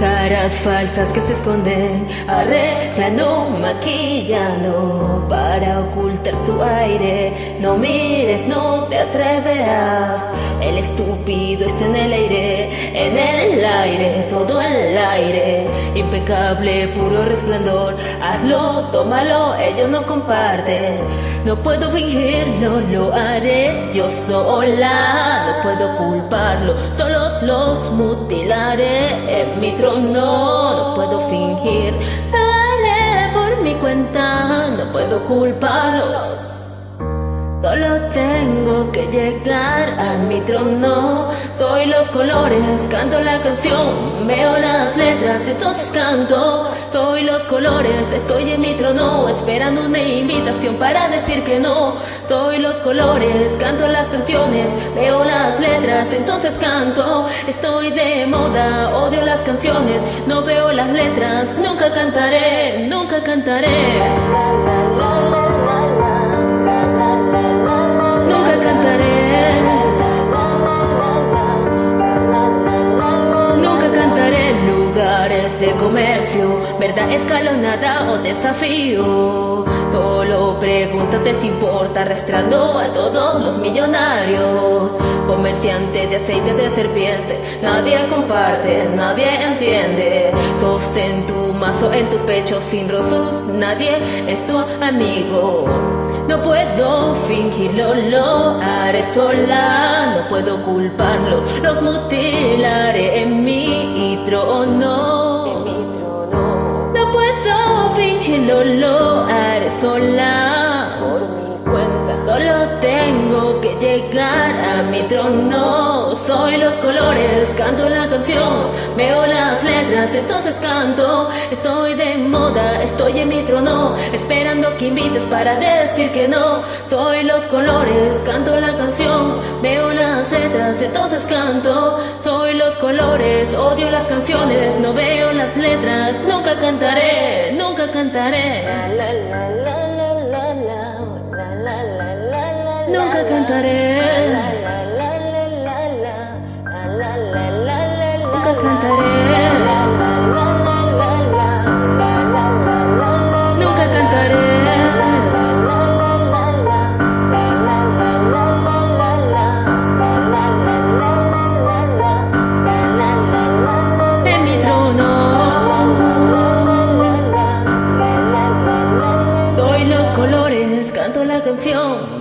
Caras falsas que se esconden, arreglando, maquillando para ocultar su aire. No mires, no te atreverás. El estúpido está en el aire, en el aire, todo el aire. Impecable, puro resplandor. Hazlo, tómalo, ellos no comparten. No puedo fingirlo, lo haré yo sola. No puedo culparlo, solos los mutilaré en mi trono no, puedo fingir. Dale por mi cuenta, no puedo culparlos. Solo tengo que llegar a mi trono. Soy los colores, canto la canción, veo las letras, entonces canto. Soy los colores, estoy en mi trono, esperando una invitación para decir que no. Soy los colores, canto las canciones, veo las letras, entonces canto. Estoy de moda, odio las canciones, no veo las letras, nunca cantaré, nunca cantaré. Lugares de comercio, verdad escalonada o desafío. Todo lo pregunta te importa, arrastrando a todos los millonarios. Comerciante de aceite de serpiente, nadie comparte, nadie entiende. Sostén tu mazo en tu pecho sin rozos, nadie es tu amigo. No puedo fingirlo, lo haré sola, no puedo culparlo, lo mutilaré sola, por mi cuenta. Solo tengo que llegar a mi trono. Soy los colores, canto la canción, veo las letras, entonces canto. Estoy de moda, estoy en mi trono, esperando que invites para decir que no. Soy los colores, canto la canción, veo las letras, entonces canto. Soy los colores, odio las canciones, no veo las letras, nunca cantaré, cantaré. La, la, la, Nunca cantaré. Nunca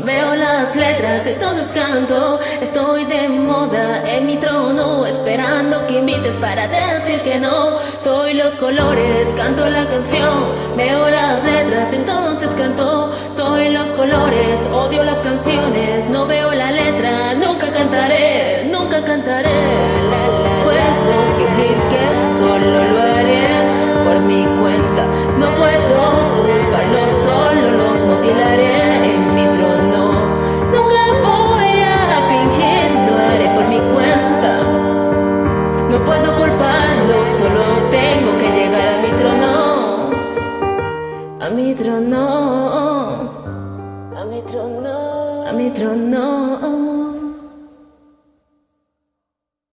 veo las letras, entonces canto. Estoy de moda en mi trono, esperando que invites para decir que no. Soy los colores, canto la canción, veo las letras, entonces canto. Soy los colores, odio las canciones, No puedo culparlo, solo tengo que llegar a mi trono. A mi trono. A mi trono. A mi trono.